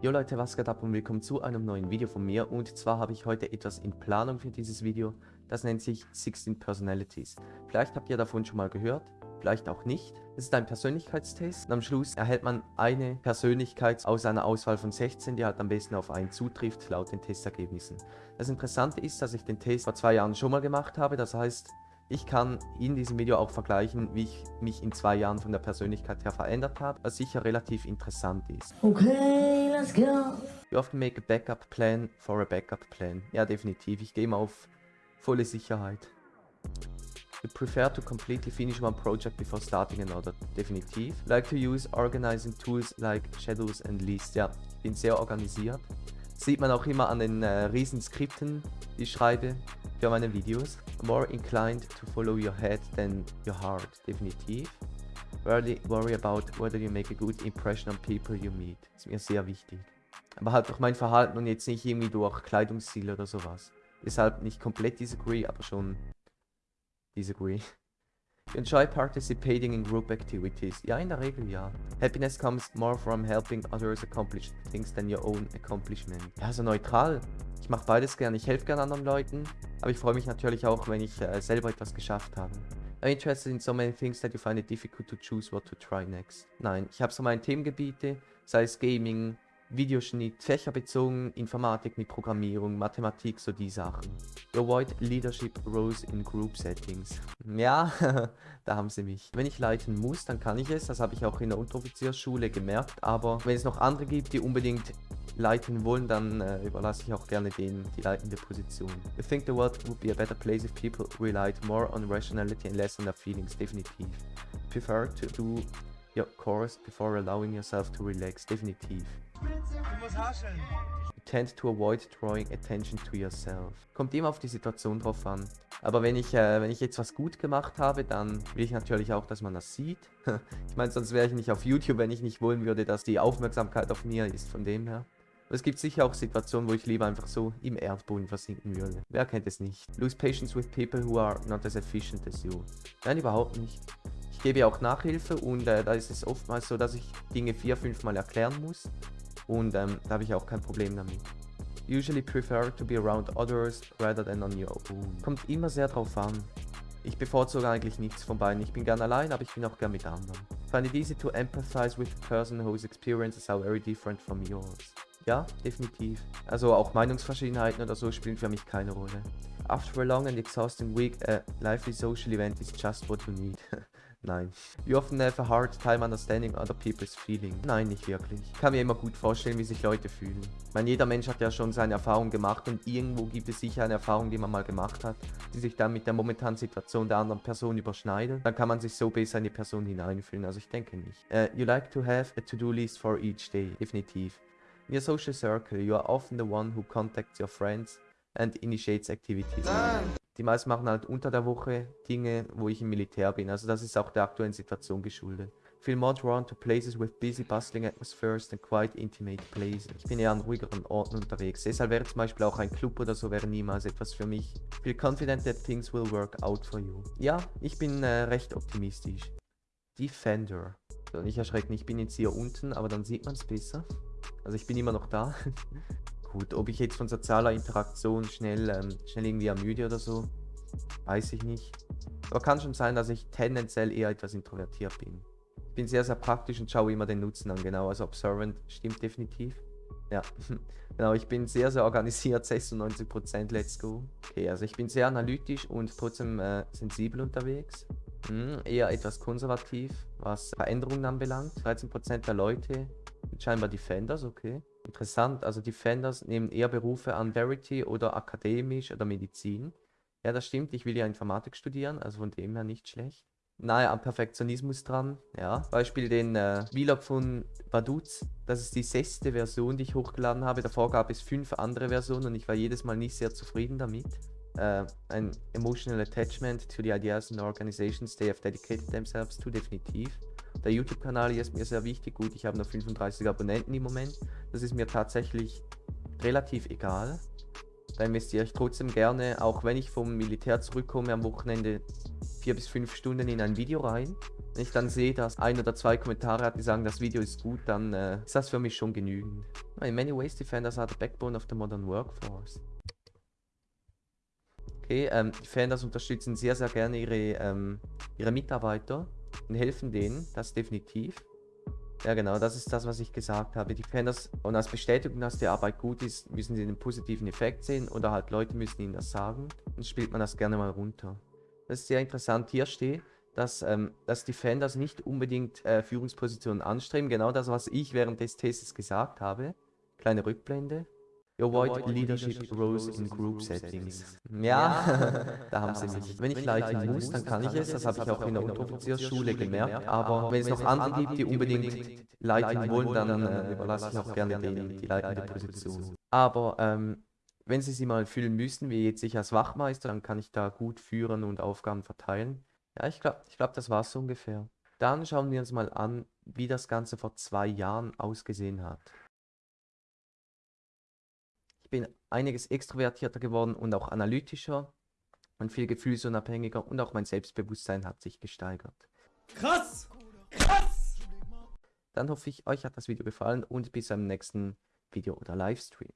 Jo Leute, was geht ab und willkommen zu einem neuen Video von mir und zwar habe ich heute etwas in Planung für dieses Video, das nennt sich 16 Personalities. Vielleicht habt ihr davon schon mal gehört, vielleicht auch nicht. Es ist ein Persönlichkeitstest und am Schluss erhält man eine Persönlichkeit aus einer Auswahl von 16, die halt am besten auf einen zutrifft, laut den Testergebnissen. Das Interessante ist, dass ich den Test vor zwei Jahren schon mal gemacht habe, das heißt, ich kann in diesem Video auch vergleichen, wie ich mich in zwei Jahren von der Persönlichkeit her verändert habe, was sicher relativ interessant ist. Okay, let's go. You often make a backup plan for a backup plan. Ja, definitiv. Ich gehe mal auf volle Sicherheit. You prefer to completely finish one project before starting another. Definitiv. Like to use organizing tools like Shadows and Lists. Ja, ich bin sehr organisiert. Sieht man auch immer an den äh, riesen Skripten, die ich schreibe für meine Videos. More inclined to follow your head than your heart, definitiv. Rarely worry about whether you make a good impression on people you meet. Ist mir sehr wichtig. Aber halt durch mein Verhalten und jetzt nicht irgendwie durch Kleidungsstil oder sowas. Deshalb nicht komplett disagree, aber schon disagree. You enjoy participating in group activities. Ja, in der Regel ja. Happiness comes more from helping others accomplish things than your own accomplishment. Ja, so neutral. Ich mache beides gerne. Ich helfe gerne anderen Leuten, aber ich freue mich natürlich auch, wenn ich äh, selber etwas geschafft habe. Are interested in so many things that you find it difficult to choose what to try next? Nein, ich habe so meine Themengebiete, sei es Gaming, Videoschnitt, fächerbezogen, Informatik mit Programmierung, Mathematik, so die Sachen. Avoid leadership roles in group settings. Ja, da haben sie mich. Wenn ich leiten muss, dann kann ich es. Das habe ich auch in der Unteroffiziersschule gemerkt. Aber wenn es noch andere gibt, die unbedingt leiten wollen, dann äh, überlasse ich auch gerne denen die leitende Position. I think the world would be a better place if people relied more on rationality and less on their feelings, definitiv. Prefer to do your course before allowing yourself to relax, definitiv. You tend to avoid drawing attention to yourself. Kommt immer auf die Situation drauf an. Aber wenn ich, äh, wenn ich jetzt was gut gemacht habe, dann will ich natürlich auch, dass man das sieht. ich meine, sonst wäre ich nicht auf YouTube, wenn ich nicht wollen würde, dass die Aufmerksamkeit auf mir ist, von dem her. Aber es gibt sicher auch Situationen, wo ich lieber einfach so im Erdboden versinken würde. Wer kennt es nicht? Lose patience with people who are not as efficient as you. Nein, überhaupt nicht. Ich gebe auch Nachhilfe und äh, da ist es oftmals so, dass ich Dinge vier, fünf Mal erklären muss. Und ähm, da habe ich auch kein Problem damit. Usually prefer to be around others rather than on your own. Kommt immer sehr drauf an. Ich bevorzuge eigentlich nichts von beiden. Ich bin gern allein, aber ich bin auch gern mit anderen. Find it easy to empathize with a person whose experiences are very different from yours. Ja, definitiv. Also auch Meinungsverschiedenheiten oder so spielen für mich keine Rolle. After a long and exhausting week, a lively social event is just what you need. Nein. You often have a hard time understanding other people's feelings. Nein, nicht wirklich. Ich kann mir immer gut vorstellen, wie sich Leute fühlen. Ich meine, jeder Mensch hat ja schon seine Erfahrung gemacht und irgendwo gibt es sicher eine Erfahrung, die man mal gemacht hat, die sich dann mit der momentanen Situation der anderen Person überschneidet. Dann kann man sich so besser in die Person hineinfühlen. Also ich denke nicht. Uh, you like to have a to-do list for each day. Definitiv. In your social circle, you are often the one who contacts your friends and initiates activities. Die meisten machen halt unter der Woche Dinge, wo ich im Militär bin. Also das ist auch der aktuellen Situation geschuldet. Feel more drawn to places with busy, bustling atmospheres than quite intimate places. Ich bin eher an ruhigeren Orten unterwegs. Deshalb wäre zum Beispiel auch ein Club oder so wäre niemals etwas für mich. Feel confident that things will work out for you. Ja, ich bin äh, recht optimistisch. Defender. So, nicht erschrecken, ich bin jetzt hier unten, aber dann sieht man es besser. Also ich bin immer noch da. Gut, ob ich jetzt von sozialer Interaktion schnell, ähm, schnell irgendwie ermüde oder so, weiß ich nicht. Aber kann schon sein, dass ich tendenziell eher etwas introvertiert bin. Ich bin sehr, sehr praktisch und schaue immer den Nutzen an, genau. Also Observant stimmt definitiv. Ja, genau, ich bin sehr, sehr organisiert, 96%, let's go. Okay, also ich bin sehr analytisch und trotzdem äh, sensibel unterwegs. Hm, eher etwas konservativ, was Veränderungen anbelangt. 13% der Leute scheinbar Defenders, okay. Interessant, also Defenders nehmen eher Berufe an Verity oder akademisch oder Medizin. Ja, das stimmt, ich will ja Informatik studieren, also von dem her nicht schlecht. Nahe am Perfektionismus dran, ja. Beispiel den äh, Vlog von Vaduz, das ist die sechste Version, die ich hochgeladen habe. Davor gab es fünf andere Versionen und ich war jedes Mal nicht sehr zufrieden damit. Äh, ein Emotional Attachment to the ideas and organizations they have dedicated themselves to, definitiv. Der YouTube-Kanal hier ist mir sehr wichtig. Gut, ich habe nur 35 Abonnenten im Moment. Das ist mir tatsächlich relativ egal. Da investiere ich trotzdem gerne, auch wenn ich vom Militär zurückkomme am Wochenende, vier bis fünf Stunden in ein Video rein. Wenn ich dann sehe, dass ein oder zwei Kommentare hat, die sagen, das Video ist gut, dann äh, ist das für mich schon genügend. In many ways, defenders are the backbone of the modern workforce. Okay, ähm, Defenders unterstützen sehr, sehr gerne ihre, ähm, ihre Mitarbeiter und helfen denen, das definitiv. Ja genau, das ist das, was ich gesagt habe. Die Defenders, und als Bestätigung, dass die Arbeit gut ist, müssen sie den positiven Effekt sehen oder halt Leute müssen ihnen das sagen. Dann spielt man das gerne mal runter. Das ist sehr interessant. Hier steht, dass, ähm, dass Defenders nicht unbedingt äh, Führungspositionen anstreben. Genau das, was ich während des Tests gesagt habe. Kleine Rückblende. Avoid leadership roles in group settings. Ja, da haben sie mich. Wenn ich leiten muss, dann kann ich es. Das habe ich auch in der Unteroffiziersschule gemerkt. Aber wenn es noch andere gibt, die unbedingt leiten wollen, dann äh, überlasse ich auch gerne denen die leitende Position. Aber ähm, wenn sie sie mal fühlen müssen, wie jetzt ich als Wachmeister, dann kann ich da gut führen und Aufgaben verteilen. Ja, ich glaube, ich glaub, das war es so ungefähr. Dann schauen wir uns mal an, wie das Ganze vor zwei Jahren ausgesehen hat. Ich bin einiges extrovertierter geworden und auch analytischer und viel gefühlsunabhängiger und auch mein Selbstbewusstsein hat sich gesteigert. Krass! Krass! Dann hoffe ich, euch hat das Video gefallen und bis zum nächsten Video oder Livestream.